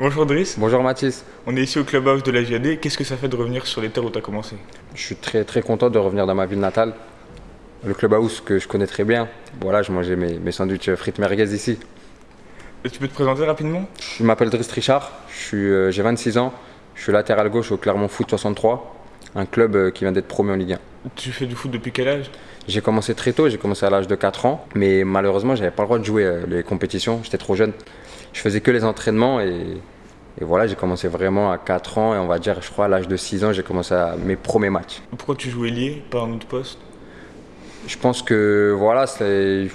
Bonjour Driss. Bonjour Mathis. On est ici au clubhouse de la JAD. Qu'est-ce que ça fait de revenir sur les terres où tu as commencé? Je suis très très content de revenir dans ma ville natale. Le clubhouse que je connais très bien. Voilà, je mangeais mes, mes sandwichs frites merguez ici. Et tu peux te présenter rapidement? Je m'appelle Driss Richard, euh, j'ai 26 ans. Je suis latéral gauche au Clermont Foot 63, un club euh, qui vient d'être promu en Ligue 1. Tu fais du foot depuis quel âge? J'ai commencé très tôt, j'ai commencé à l'âge de 4 ans, mais malheureusement, j'avais pas le droit de jouer euh, les compétitions, j'étais trop jeune. Je faisais que les entraînements et, et voilà, j'ai commencé vraiment à 4 ans et on va dire, je crois, à l'âge de 6 ans, j'ai commencé à mes premiers matchs. Pourquoi tu jouais lié, pas un autre poste? Je pense que voilà, c'est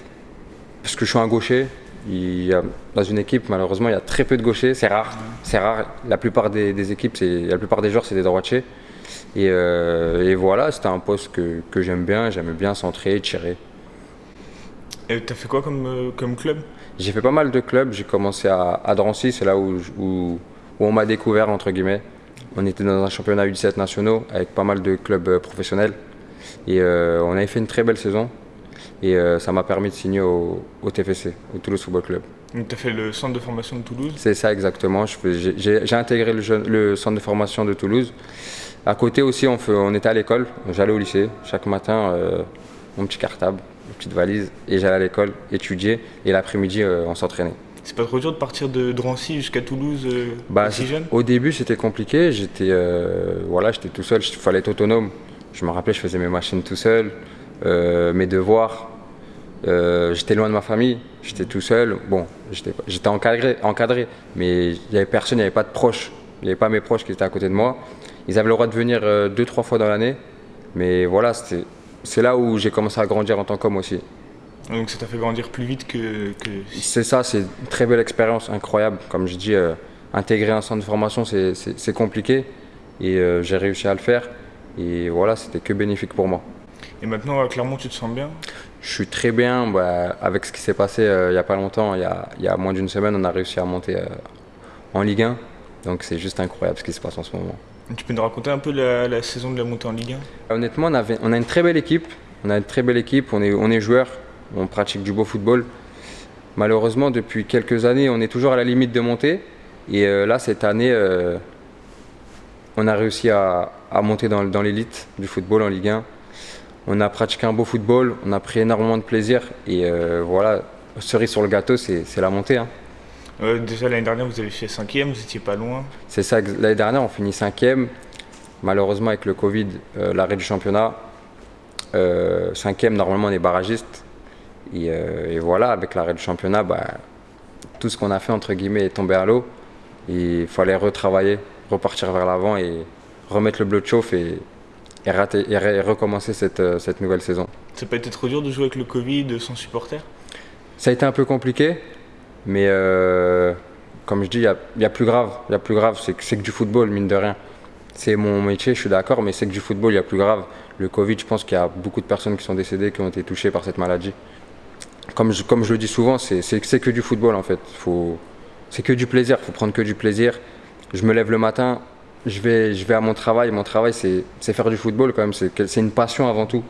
parce que je suis un gaucher. Il y a- dans une équipe, malheureusement, il y a très peu de gauchers, c'est rare. C'est rare. La plupart des, des équipes, la plupart des joueurs, c'est des droitiers. Et, euh, et voilà, c'était un poste que, que j'aime bien. J'aimais bien centrer, tirer. Et t'as fait quoi comme, euh, comme club? J'ai fait pas mal de clubs. J'ai commencé à, à Drancy, c'est là où, je- où, où on m'a découvert, entre guillemets. On était dans un championnat U17 nationaux avec pas mal de clubs euh, professionnels. Et euh, on avait fait une très belle saison. Et euh, ça m'a permis de signer au, au TFC, au Toulouse Football Club. Donc t'as fait le centre de formation de Toulouse? C'est ça exactement. J'ai intégré le, jeune- le centre de formation de Toulouse. À côté aussi, on, fait- on était à l'école. J'allais au lycée. Chaque matin, euh, mon petit cartable, une petite valise, et j'allais à l'école étudier. Et l'après-midi, euh, on s'entraînait. C'est pas trop dur de partir de Drancy jusqu'à Toulouse euh, Bah, aussi jeune? au début, c'était compliqué. J'étais euh, voilà, j'étais tout seul. Il fallait être autonome. Je me rappelais, je faisais mes machines tout seul, euh, mes devoirs. Euh, j'étais loin de ma famille. J'étais tout seul. Bon, j'étais encadré, encadré, mais il n'y avait personne, il n'y avait pas de proches. Il n'y avait pas mes proches qui étaient à côté de moi. Ils avaient le droit de venir euh, deux, trois fois dans l'année. Mais voilà, c'était- c'est là où j'ai commencé à grandir en tant qu'homme aussi. Donc ça t'a fait grandir plus vite que. que... C'est ça, c'est une très belle expérience, incroyable. Comme je dis, euh, intégrer un centre de formation, c'est- compliqué. Et euh, j'ai réussi à le faire. Et voilà, c'était que bénéfique pour moi. Et maintenant, à Clermont, tu te sens bien? Je suis très bien bah, avec ce qui s'est passé euh, il n'y a pas longtemps. Il y a, il y a moins d'une semaine, on a réussi à monter en Ligue 1. Donc c'est juste incroyable ce qui se passe en ce moment. Tu peux nous raconter un peu la, saison de la montée en Ligue 1 Honnêtement, on, a une très belle équipe. On est, on. On pratique du beau football. Malheureusement, depuis quelques années, on est toujours à la limite de monter. Et euh, là, cette année, euh, on a réussi à, monter dans, l'élite du football en Ligue 1. On a pratiqué un beau football. On a pris énormément de plaisir. Et euh, voilà, cerise sur le gâteau, c'est c'est la montée. hein. Euh, Déjà l'année dernière, vous avez fait 5ème, vous étiez pas loin. C'est ça, l'année dernière, on finit cinquième. Malheureusement, avec le Covid, euh, l'arrêt du championnat, euh, cinquième, normalement, on est barragiste. Et, euh, et voilà, avec l'arrêt du championnat, bah, tout ce qu'on a fait, entre guillemets, est tombé à l'eau. Il fallait retravailler, repartir vers l'avant et remettre le bleu de chauffe et, et, rater- et re- et recommencer cette, cette nouvelle saison. Ça n'a pas été trop dur de jouer avec le Covid sans supporter Ça a été un peu compliqué, mais euh, comme je dis, il y a, plus grave. Il y a plus grave, c'est que que du football, mine de rien. C'est mon métier, je suis d'accord, mais c'est que du football, il y a plus grave. Le Covid, je pense qu'il y a beaucoup de personnes qui sont décédées, qui ont été touchées par cette maladie. Comme je, comme je le dis souvent, c'est que du football en fait. C'est que du plaisir, il faut prendre que du plaisir. Je me lève le matin, je vais, je vais à mon travail. Mon travail, c'est faire du football quand même. C'est une passion avant tout.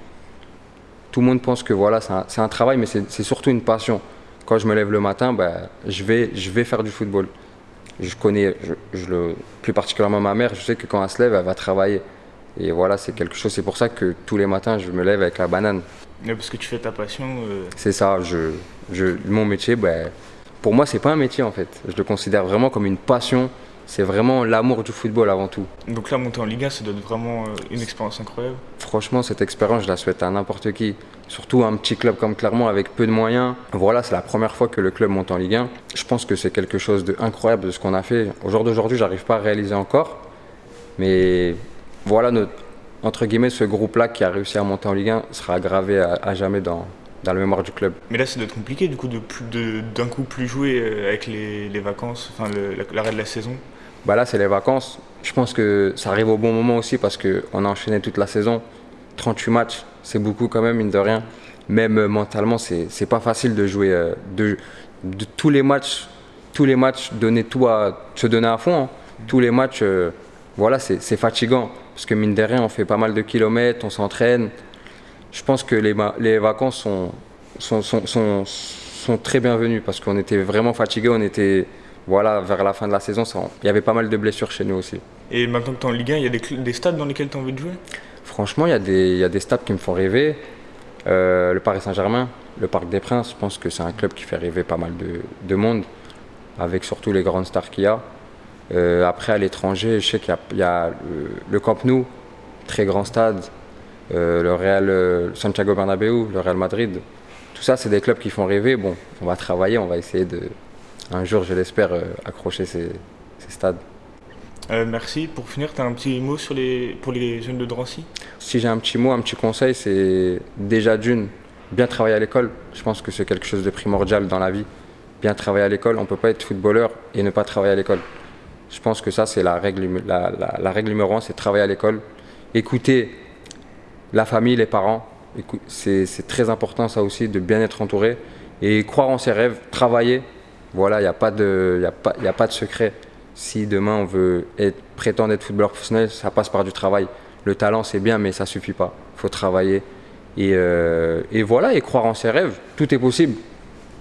Tout le monde pense que voilà, c'est un, un travail, mais c'est surtout une passion. Quand je me lève le matin, bah, je, vais, je vais faire du football. Je connais, je, je le, plus particulièrement ma mère, je sais que quand elle se lève, elle va travailler. Et voilà, c'est quelque chose. C'est pour ça que tous les matins, je me lève avec la banane. Ouais, Parce que tu fais ta passion. euh, C'est ça, je, je, mon métier, ben, pour moi, c'est pas un métier en fait. Je le considère vraiment comme une passion. C'est vraiment l'amour du football avant tout. Donc là, monter en Ligue 1, ça doit être vraiment euh, une expérience incroyable. Franchement, cette expérience, je la souhaite à n'importe qui. Surtout un petit club comme Clermont avec peu de moyens. Voilà, c'est la première fois que le club monte en Ligue 1. Je pense que c'est quelque chose d'incroyable de ce qu'on a fait. Au jour d'aujourd'hui, j'arrive pas à réaliser encore. Mais voilà, notre, entre guillemets, ce groupe-là qui a réussi à monter en Ligue 1 sera gravé à, à jamais dans, dans la mémoire du club. Mais là, ça doit être compliqué du coup de d'un coup plus jouer euh, avec les, les vacances, enfin l'arrêt de la saison. Bah là, c'est les vacances. Je pense que ça arrive au bon moment aussi parce qu'on a enchaîné toute la saison. 38 matchs, c'est beaucoup quand même, mine de rien. Même euh, mentalement, c'est pas facile de jouer euh, de, tous les matchs, tous les matchs, donner tout à se donner à fond. hein. Tous les matchs, euh, voilà, c'est fatigant parce que mine de rien, on fait pas mal de kilomètres, on s'entraîne. Je pense que les, les vacances sont, sont, sont, sont, sont très bienvenues parce qu'on était vraiment fatigués, on était voilà, vers la fin de la saison, ça- il y avait pas mal de blessures chez nous aussi. Et maintenant que tu es en Ligue 1, il y a des, des stades dans lesquels tu as envie de jouer? Franchement, il y, a des- il y a des stades qui me font rêver. Euh, le Paris Saint-Germain, le Parc des Princes, je pense que c'est un club qui fait rêver pas mal de, de monde, avec surtout les grandes stars qu'il y a. Euh, après, à l'étranger, je sais qu'il y a, il y a le, le Camp Nou, très grand stade, euh, le Real Santiago Bernabéu, le Real Madrid. Tout ça, c'est des clubs qui font rêver. Bon, on va travailler, on va essayer de, un jour, je l'espère, euh, accrocher ces, ces stades. Euh, Merci. Pour finir, tu as un petit mot sur les, pour les jeunes de Drancy? Si j'ai un petit mot, un petit conseil, c'est déjà d'une, bien travailler à l'école. Je pense que c'est quelque chose de primordial dans la vie. Bien travailler à l'école. On ne peut pas être footballeur et ne pas travailler à l'école. Je pense que ça, c'est la règle, la, la- la règle numéro un, c'est travailler à l'école. Écouter la famille, les parents. C'est très important, ça aussi, de bien être entouré. Et croire en ses rêves, travailler. Voilà, il n'y a, pas de- y a, pas- y a pas de secret. Si demain on veut être, prétendre être footballeur professionnel, ça passe par du travail. Le talent, c'est bien, mais ça suffit pas. Il faut travailler. Et, euh, et voilà, et croire en ses rêves. Tout est possible.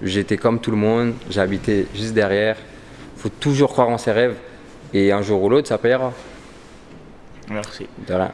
J'étais comme tout le monde, j'habitais juste derrière. Il faut toujours croire en ses rêves. Et un jour ou l'autre, ça payera. Merci. Rien.